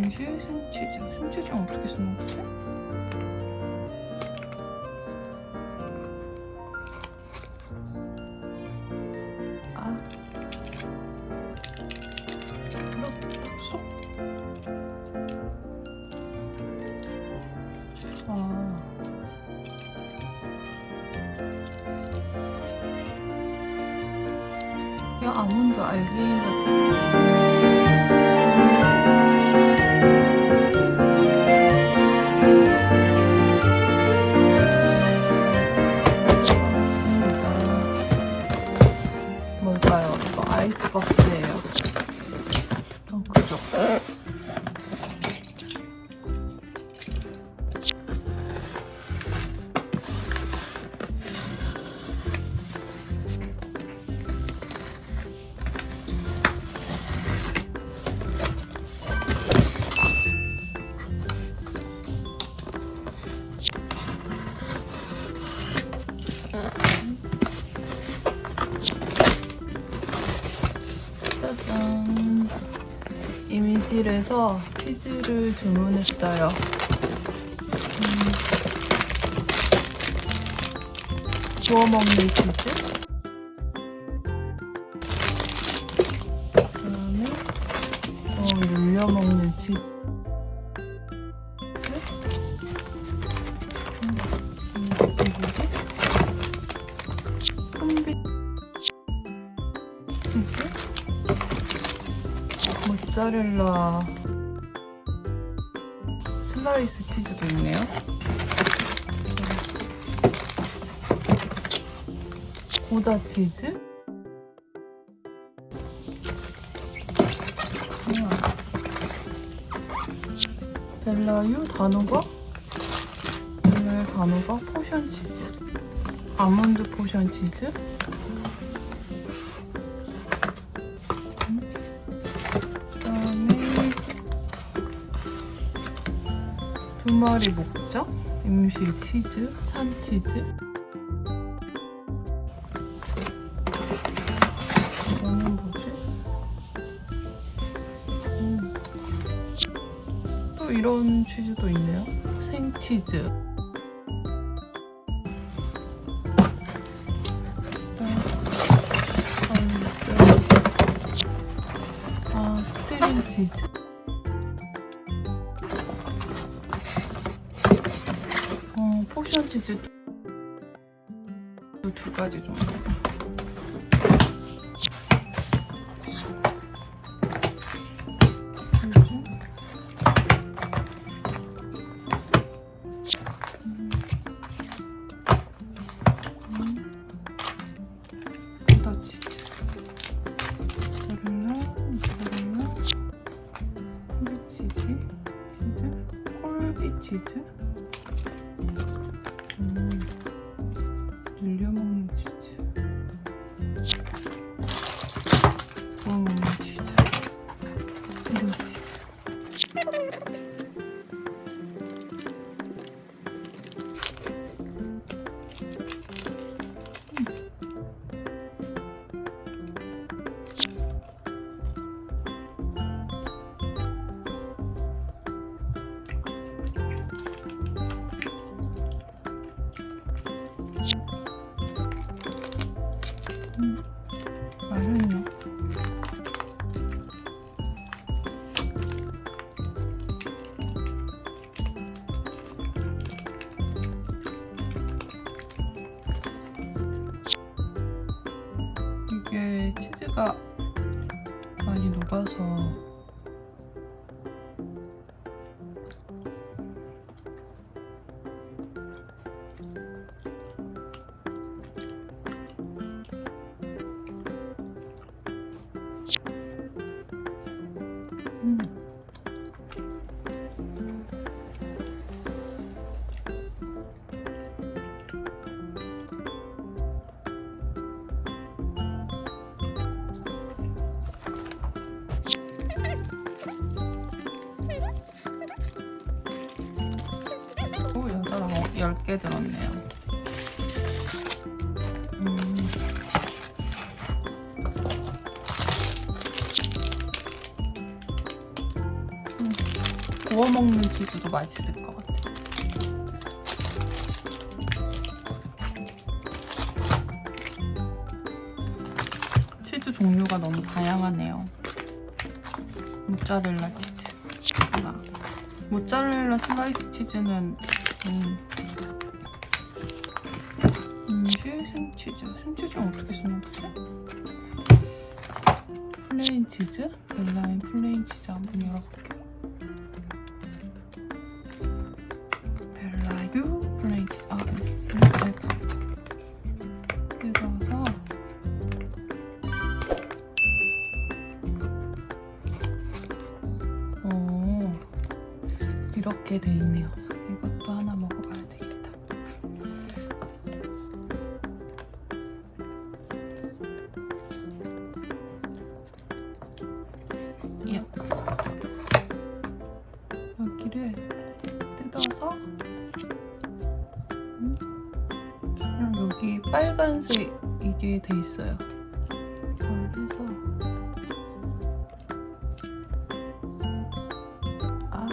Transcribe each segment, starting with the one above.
임실 생치즈. 생치즈 어떻게 쓰는 거지? 아. 쏙. 아. 야 아몬드 알기 같은 아이스박스예요. 임실에서 치즈를 주문했어요. 음. 구워 먹는 치즈. 그다음에 어, 눌려 먹는 치즈. 음, 음, 이거지? 콤비 치즈. 모짜렐라 슬라이스 치즈도 있네요. 고다 치즈. 우와. 벨라유 단호박. 벨라유 단호박 포션 치즈. 아몬드 포션 치즈. 두 마리 목적 임실 치즈, 산 치즈. 이거는 뭐지? 음. 또 이런 치즈도 있네요. 생치즈. 아, 스트링 치즈. 치즈 두 가지 정도. 치즈가 많이 녹아서 10개 들었네요. 음. 음. 구워 먹는 치즈도 맛있을 것 같아요. 치즈 종류가 너무 다양하네요. 모짜렐라 치즈. 아. 모짜렐라 슬라이스 치즈는 음, 음식 생치즈. 생치즈는 어떻게 쓰는 거지? 플레인 치즈? 벨라인 플레인 치즈 한번 열어볼게요. 벨라유 플레인 치즈. 아, 오, 이렇게 돼 있네요. 이것도 하나 먹 음, 그냥 여기 빨간색 이게 돼 있어요. 이걸 해서 아,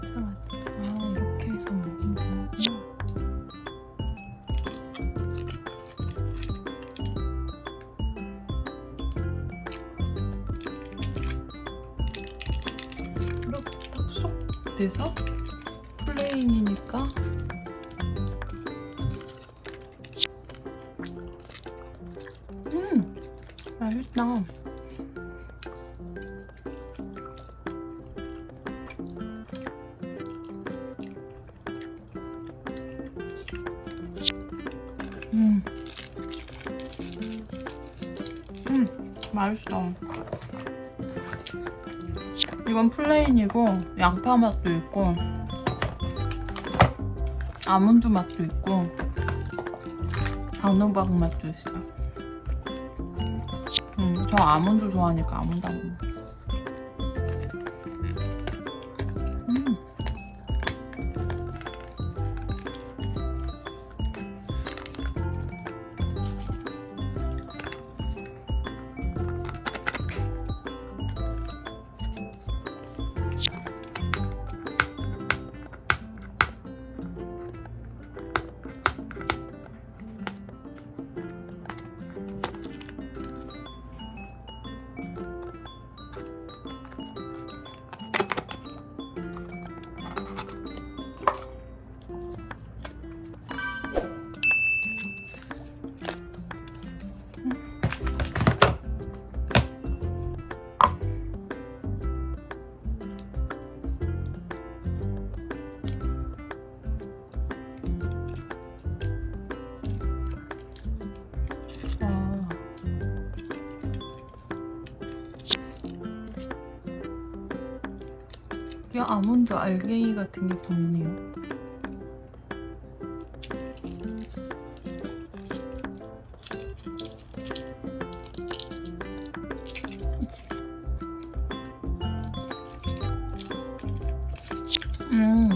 잠깐만. 아 이렇게 해서 먹으면 되는구나. 이렇게 딱쏙 돼서 플레인이니까 음 맛있다 음. 음, 맛있어. 이건 플레인이고 양파 맛도 있고 아몬드 맛도 있고 단호박 맛도 있어. 음, 저 아몬드 좋아하니까 아몬드 안 먹어. 이게 아몬드 알갱이 같은 게 보이네요. 음,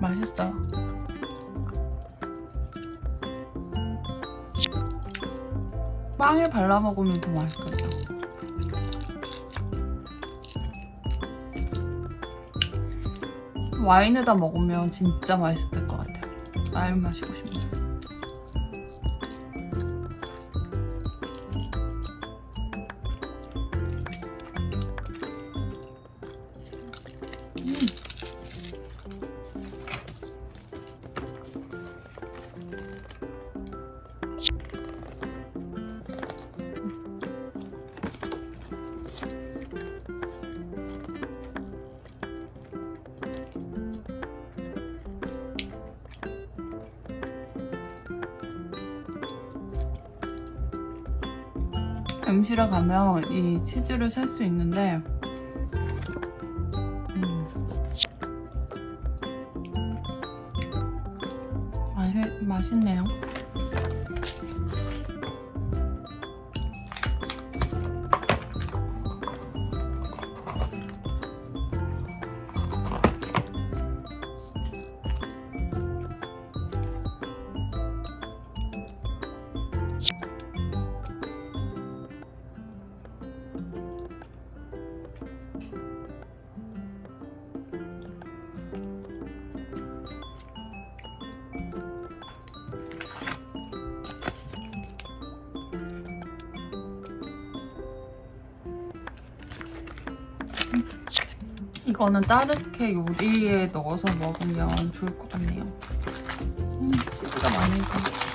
맛있어요. 빵에 발라 먹으면 더 맛있겠다. 와인에다 먹으면 진짜 맛있을 것 같아요. 와인 마시고 싶네. 음식에 가면 이 치즈를 살 수 있는데 이거는 따르게 요리에 넣어서 먹으면 좋을 것 같네요. 음, 치즈가 많이 들